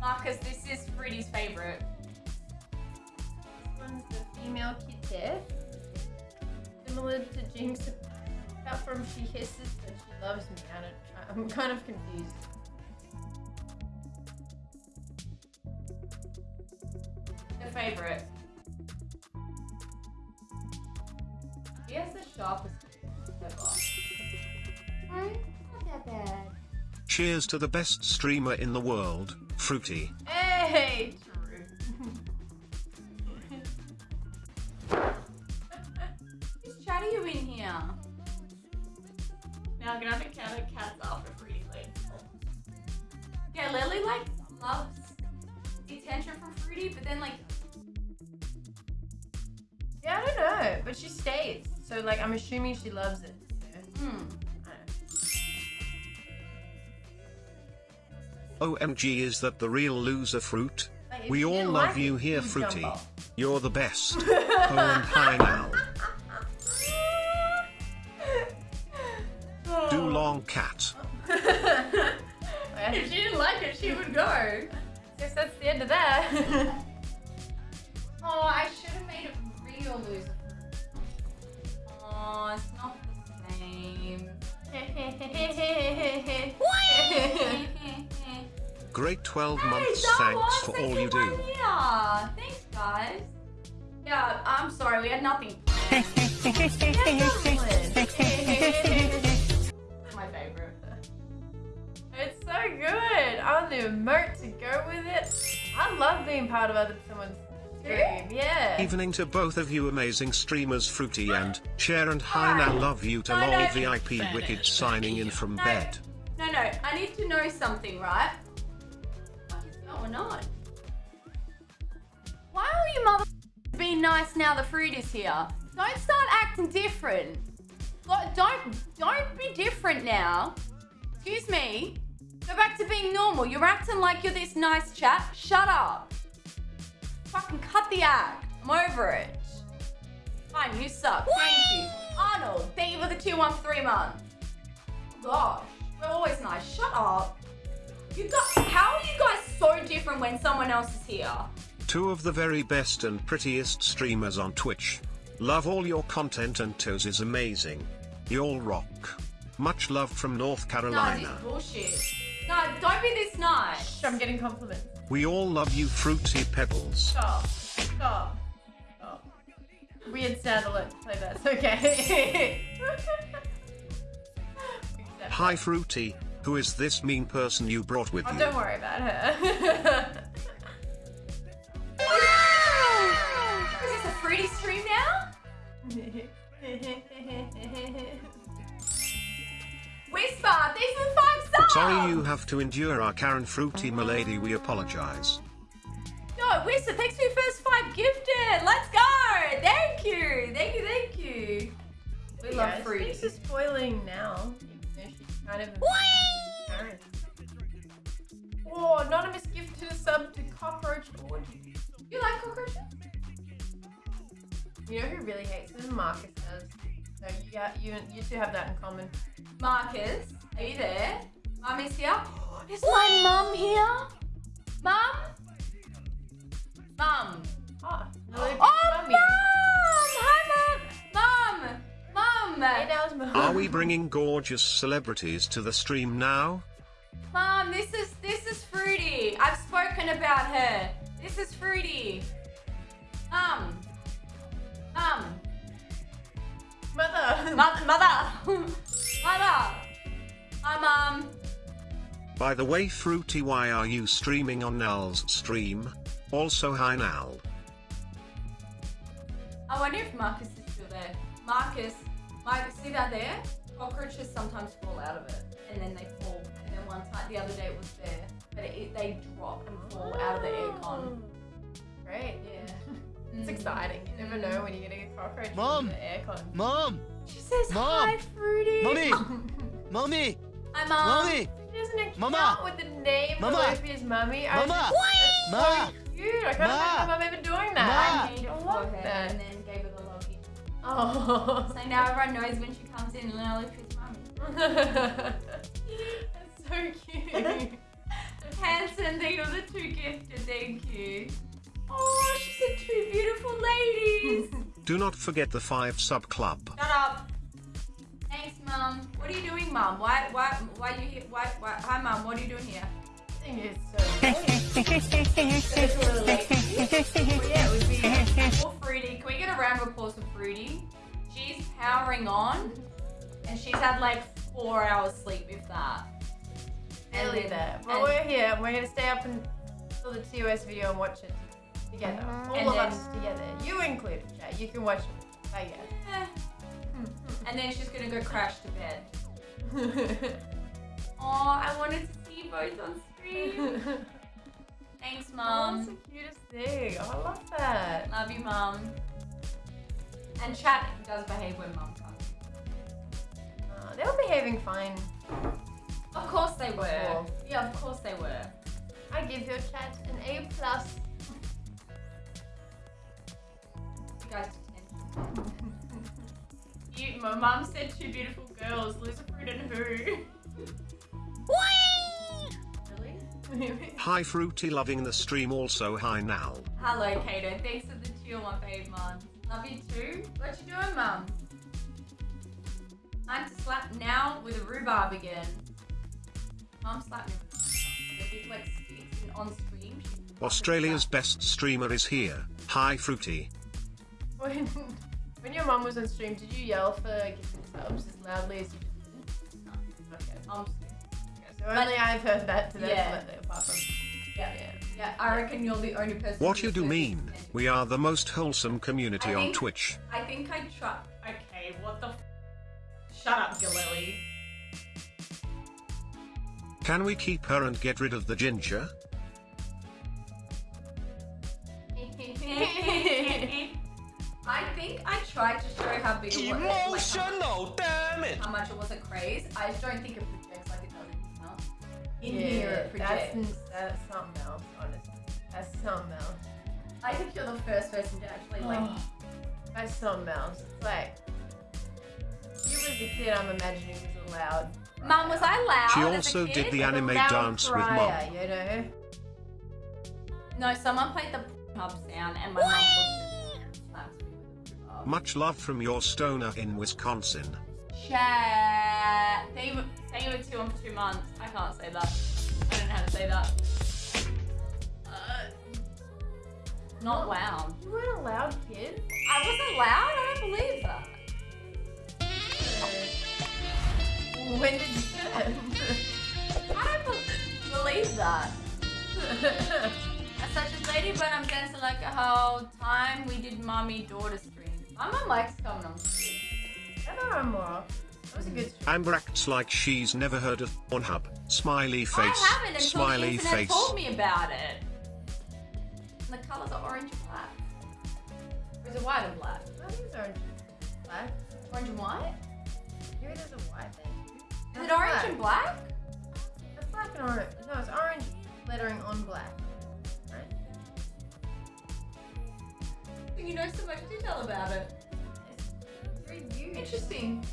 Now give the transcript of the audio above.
Marcus, this is Fruity's favorite. This one's the female kitty. Similar to Jinx, apart from she hisses, but she loves me. I don't, I'm kind of confused. The favorite. He has the sharpest ever. Not that bad. Cheers to the best streamer in the world, Fruity. Hey, true. Who's chatting you in here? Now I'm gonna have to count the cats after Fruity leaves. Yeah, Lily like loves the attention from Fruity, but then like Yeah, I don't know, but she stays. So like, I'm assuming she loves it. you know? hmm. OMG is that the real loser fruit? We all love like you here, Fruity. jump off. You're the best. oh, and hi now. Do oh. long cat. If she didn't like it, she would go. Guess that's the end of that. 12 Hey, months. Thanks for all you do. one here. Thanks, guys. Yeah, I'm sorry, we had nothing. My favorite. It's so good. I want the emote to go with it. I love being part of other someone's stream. Yeah. Evening to both of you amazing streamers Fruity and Cher and Hi now love you to No, lol no. VIP Wicked signing in from No. bed. No, no, I need to know something, right? Going on? Why are you mother being nice now the fruit is here? Don't start acting different. Like, Don't don't be different now. Excuse me. Go back to being normal. You're acting like you're this nice chap. Shut up. Fucking cut the act. I'm over it. Fine, you suck. Thank you. Arnold, thank you for the 213 months. Gosh, we're always nice. Shut up. You guys, how are you guys so different when someone else is here? Two of the very best and prettiest streamers on Twitch. Love all your content and Toes is amazing. Y'all rock. Much love from North No, Carolina. this bullshit. No, don't be this nice. I'm getting compliments. We all love you Fruity Pebbles. Stop. Stop. Stop. Weird sound alert. Play that. It's okay. Hi. Fruity, who is this mean person you brought with Oh, you? don't worry about her. Is this a fruity stream now? Whisper, these are five stars. Sorry you have to endure our Karen Fruity milady we apologize. No, Whisper, thanks for your first five gifted. Let's go. Thank you. Thank you, thank you. We love Yeah, fruity. She's spoiling now. You know, she's kind of. You know who really hates them? Marcus does. So you got you you two have that in common. Marcus, are you there? Mum is here. Is my mum here? Mum? Mum. Oh, Lily Oh, Mummy. mum! Hi, mum! Mum! Mum! Hey, that was mum. Are we bringing gorgeous celebrities to the stream now? Mom, this is this is Fruity. I've spoken about her. This is Fruity. Mum. Mum. Mother. Mo- mother. mother. Hi, mum. By the way Fruity why are you streaming on Nal's stream? Also hi Nal. I wonder if Marcus is still there. Marcus, Marcus, see that there? Cockroaches sometimes fall out of it, and then they fall. And then one time, the other day it was there, but it, they drop and fall out of the aircon. Oh. Great. Yeah. It's exciting. You never know when you're gonna get cockroaches Mom. the aircon. Mom! She says Mom. hi, Fruity. Mommy! Mommy! Hi, mom. Mommy! He doesn't account Mama. with the name Mama. of Olivia's mummy. I Mama. Just, Ma! so cute. I can't Ma. remember mum ever doing I that. made it for her that. and then gave her the loggy. Oh. So now everyone knows when she comes in, Lily Fitzmummy. That's so cute. Hanson, and they are the two gifted. Thank you. Oh, she said two beautiful ladies. Do not forget the 5 sub club. Shut up. Thanks, mum. What are you doing, mum? Why, why, why are you here? Why, why? Hi, mum. What are you doing here? I think it's so It's a. Well, yeah, it would be. Poor Fruity. Can we get a round of applause for Fruity? She's powering on, and she's had like four hours sleep, if that. And Nearly then- there. But we're here. and We're gonna stay up until the TOS video and watch it together. All And of then- us together. You included, Jay. You can watch it. I Eh. And then she's gonna go crash to bed. Oh, I wanted to see you both on screen. Thanks, Mom. Oh, That's the cutest thing. Oh, I love that. Love you, mom. And chat does behave when mum comes. Uh, they were behaving fine. Of course they were. Before. Yeah, of course they were. I give your chat an A plus. Guys detention. you, my mum said two beautiful girls, Loser Fruit and who? Really? Hi Fruity loving the stream also hi now. Hello, Kato. Thanks for the chill, my fave, mum. Love you too. What you doing, mum? I'm to slap now with a rhubarb again. Mum slapped me. The big like sticks and on stream. Australia's best streamer is here. Hi Fruity. When, when your mom was on stream, did you yell for gifted subs as loudly as you just did? No. Okay. Um, So only I've heard that today. Yeah. Apart from yeah. yeah. Yeah, I reckon you're the only person. What you do mean? it. We are the most wholesome community I on Twitch. I think I try. Okay, what the? F- Shut up, Galili. Can we keep her and get rid of the ginger? I think I tried to show how big it was. Like how, Emotional, damn it! how much it was a craze. I just don't think it projects like it does in now. In yeah, here, it that's, projects. that's something else, honestly. That's something else. I think you're the first person to actually like. Oh, that's something else. It's like you was a kid, I'm imagining it was allowed. Mum, was I loud? She as a also kid? did the Like anime loud dance with crier, mom. You know. No, someone played the hub sound, and my mum Much love from your stoner in Wisconsin. Chat. They were saying it two on for two months. I can't say that. I don't know how to say that. Uh, not loud. You weren't a loud kid. I wasn't loud. I don't believe that. When did you turn? I don't believe that. As such as lady, but I'm dancing like a whole time we did mommy daughter stream. My mum likes coming on stream. I don't more. That was a good stream. Amber acts like she's never heard of Pornhub. Smiley face. I haven't until the Smiley internet face. told me about it. And the colours are orange and black. Or is it white and black? I think it's orange. Black. Orange and white? Maybe there's a white there. Is it orange and black? It's black and orange. No, it's orange lettering on black. You know so much detail about it. It's huge. Interesting.